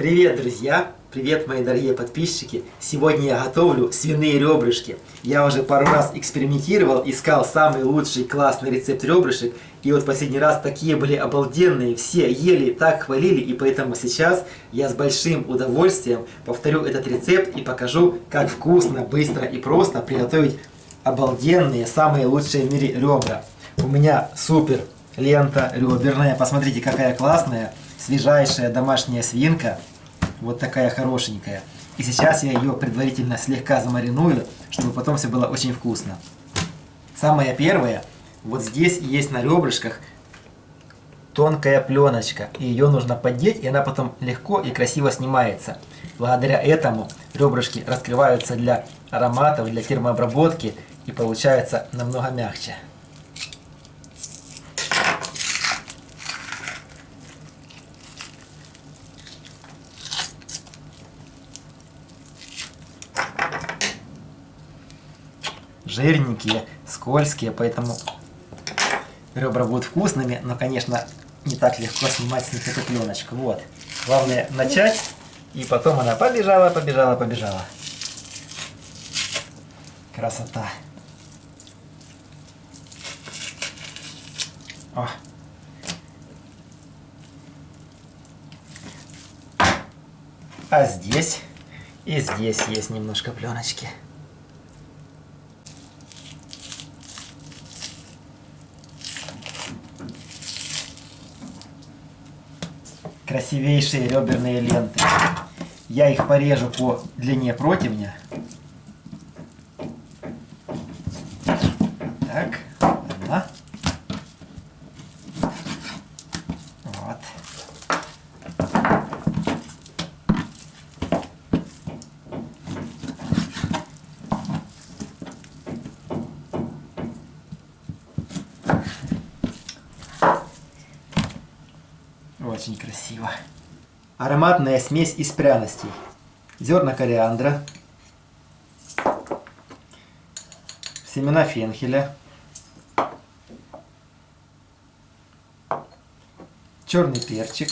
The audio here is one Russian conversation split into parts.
Привет, друзья! Привет, мои дорогие подписчики! Сегодня я готовлю свиные ребрышки. Я уже пару раз экспериментировал, искал самый лучший классный рецепт ребрышек. И вот последний раз такие были обалденные, все ели, так хвалили. И поэтому сейчас я с большим удовольствием повторю этот рецепт и покажу, как вкусно, быстро и просто приготовить обалденные, самые лучшие в мире ребра. У меня супер лента реберная. Посмотрите, какая классная, свежайшая домашняя свинка. Вот такая хорошенькая. И сейчас я ее предварительно слегка замариную, чтобы потом все было очень вкусно. Самое первое, вот здесь есть на ребрышках тонкая пленочка. И ее нужно поддеть, и она потом легко и красиво снимается. Благодаря этому ребрышки раскрываются для ароматов, для термообработки и получается намного мягче. Жирненькие, скользкие, поэтому ребра будут вкусными, но, конечно, не так легко снимать с них эту пленочку. Вот. Главное начать, и потом она побежала, побежала, побежала. Красота. О. А здесь и здесь есть немножко пленочки. Красивейшие реберные ленты. Я их порежу по длине противня. Так, одна. Вот. Очень красиво. Ароматная смесь из пряностей. Зерна кориандра, семена фенхеля, черный перчик,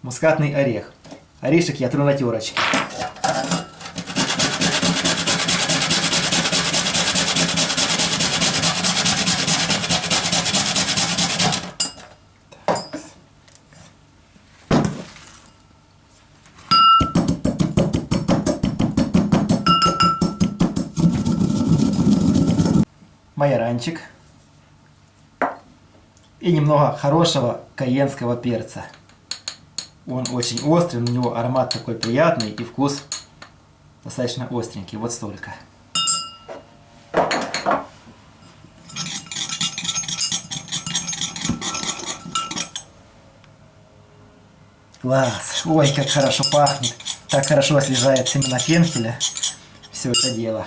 мускатный орех. Орешек я тру на терочке. Майоранчик и немного хорошего каенского перца. Он очень острый, у него аромат такой приятный и вкус достаточно остренький. Вот столько. Класс! Ой, как хорошо пахнет! Так хорошо освежает семена фенхеля. Все это дело.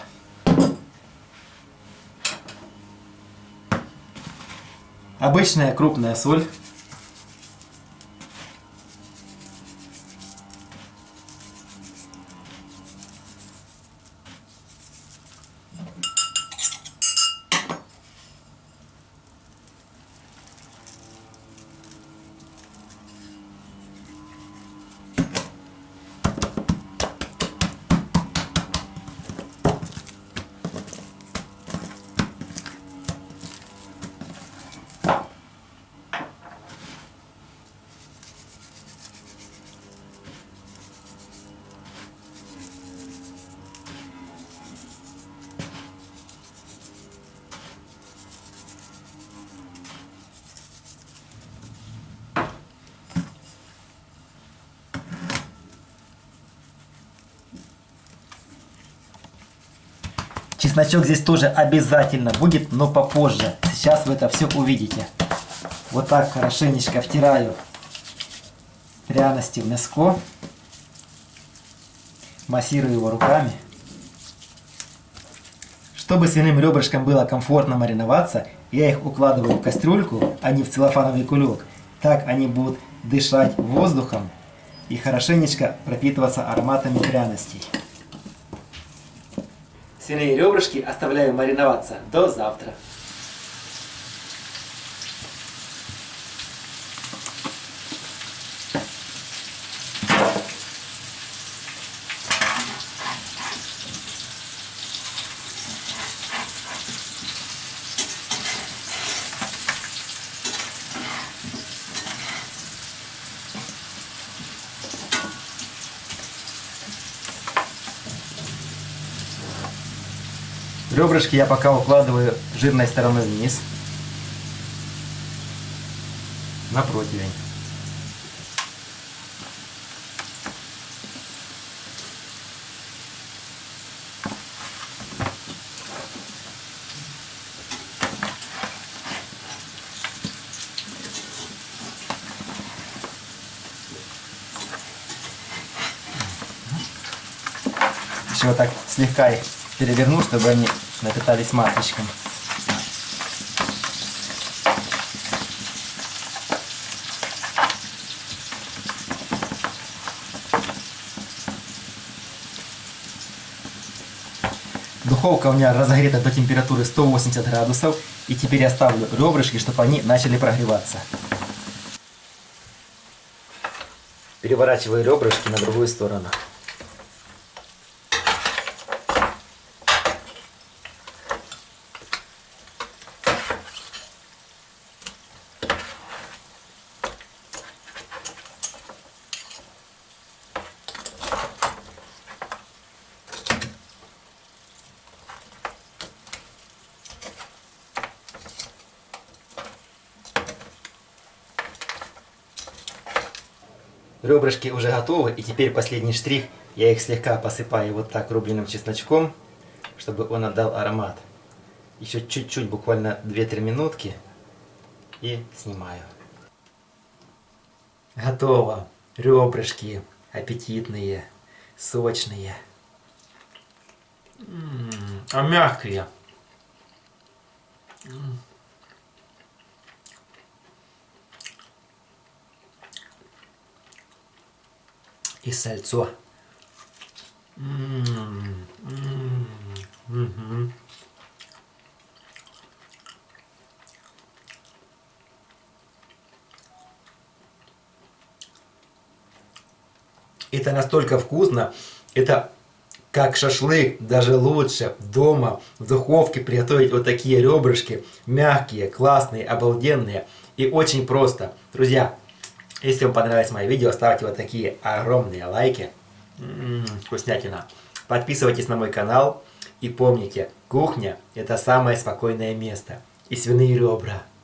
Обычная крупная соль. Чесночок здесь тоже обязательно будет, но попозже. Сейчас вы это все увидите. Вот так хорошенечко втираю пряности в мяско. Массирую его руками. Чтобы свиным ребрышкам было комфортно мариноваться, я их укладываю в кастрюльку, а не в целлофановый кулек. Так они будут дышать воздухом и хорошенечко пропитываться ароматами пряностей. Свиные ребрышки оставляю мариноваться до завтра. Ребрышки я пока укладываю жирной стороной вниз. На противень. Вот так слегка их переверну, чтобы они напитались маточком. Духовка у меня разогрета до температуры 180 градусов. И теперь я ставлю ребрышки, чтобы они начали прогреваться. Переворачиваю ребрышки на другую сторону. Ребрышки уже готовы, и теперь последний штрих. Я их слегка посыпаю вот так рубленым чесночком, чтобы он отдал аромат. Еще чуть-чуть, буквально 2-3 минутки, и снимаю. Готово. Ребрышки аппетитные, сочные. М -м -м, а мягкие. И сальцо. Это настолько вкусно, это как шашлык, даже лучше дома в духовке приготовить вот такие ребрышки, мягкие, классные, обалденные и очень просто. Друзья, если вам понравилось мое видео, ставьте вот такие огромные лайки. М -м -м, вкуснятина. Подписывайтесь на мой канал. И помните, кухня – это самое спокойное место. И свиные ребра –